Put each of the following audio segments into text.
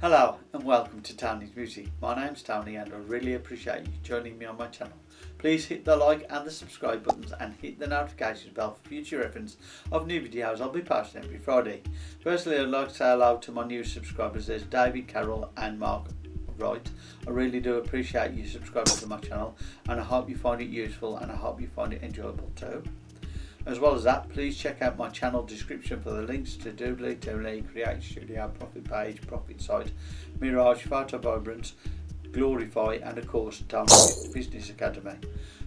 Hello and welcome to Tony's Music. My name's Tony and I really appreciate you joining me on my channel. Please hit the like and the subscribe buttons and hit the notifications bell for future reference of new videos I'll be posting every Friday. Firstly I'd like to say hello to my new subscribers. There's David Carroll and Mark Wright. I really do appreciate you subscribing to my channel and I hope you find it useful and I hope you find it enjoyable too. As well as that, please check out my channel description for the links to Doodly, Doodly, Create Studio, Profit Page, Profit Site, Mirage, Photo Vibrance, Glorify and of course Tony Business Academy.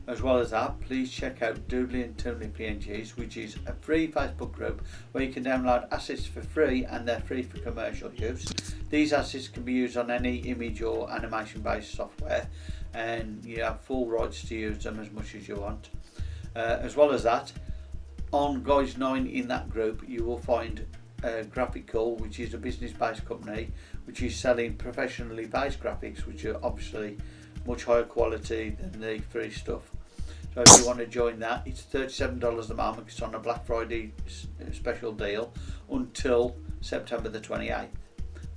As well as that, please check out Doodly and Toonly PNGs, which is a free Facebook group where you can download assets for free and they're free for commercial use. These assets can be used on any image or animation based software and you have full rights to use them as much as you want. Uh, as well as that, on Guys 9 in that group you will find uh, Graphical which is a business based company which is selling professionally based graphics which are obviously much higher quality than the free stuff. So if you want to join that it's $37 a month it's on a Black Friday uh, special deal until September the 28th.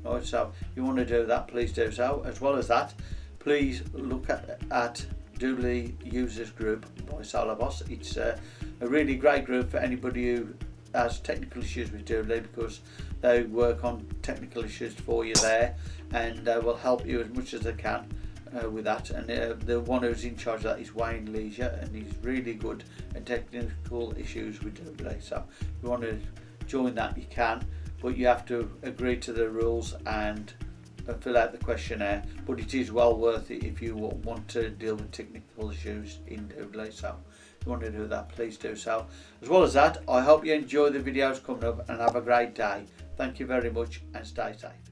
Right, so if you want to do that please do so. As well as that please look at, at Doodly Users Group by Solarboss. It's uh, a really great group for anybody who has technical issues with Doodly because they work on technical issues for you there and uh, will help you as much as they can uh, with that. And uh, the one who's in charge of that is Wayne Leisure and he's really good at technical issues with Doodly so if you want to join that you can but you have to agree to the rules and fill out the questionnaire. But it is well worth it if you want to deal with technical issues in Doodly so you want to do that please do so. As well as that I hope you enjoy the videos coming up and have a great day. Thank you very much and stay safe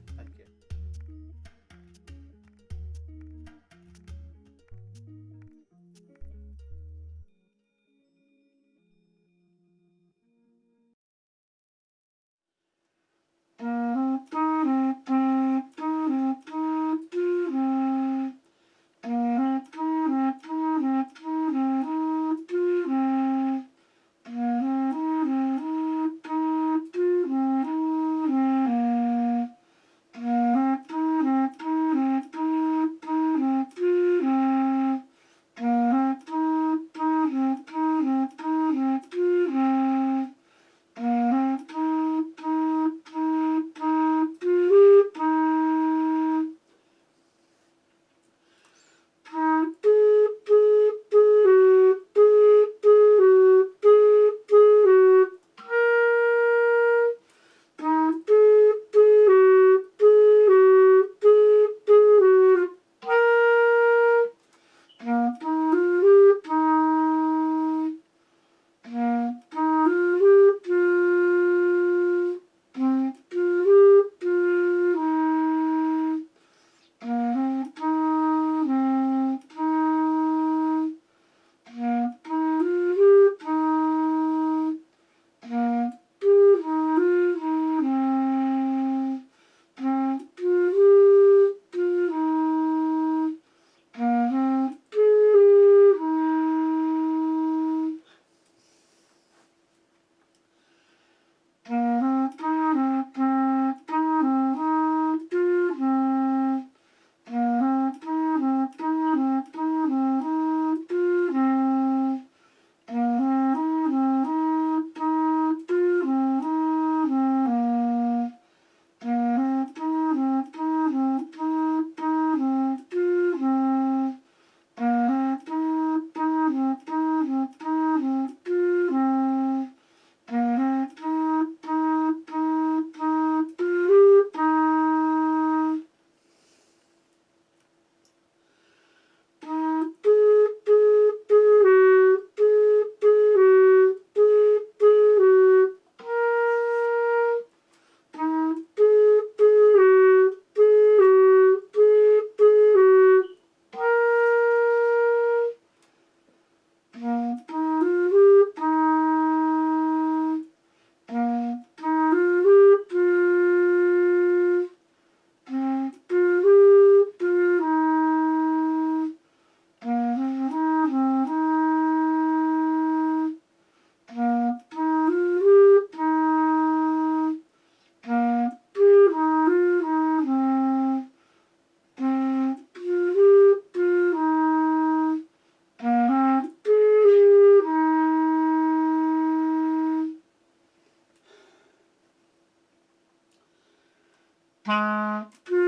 Mm-hmm.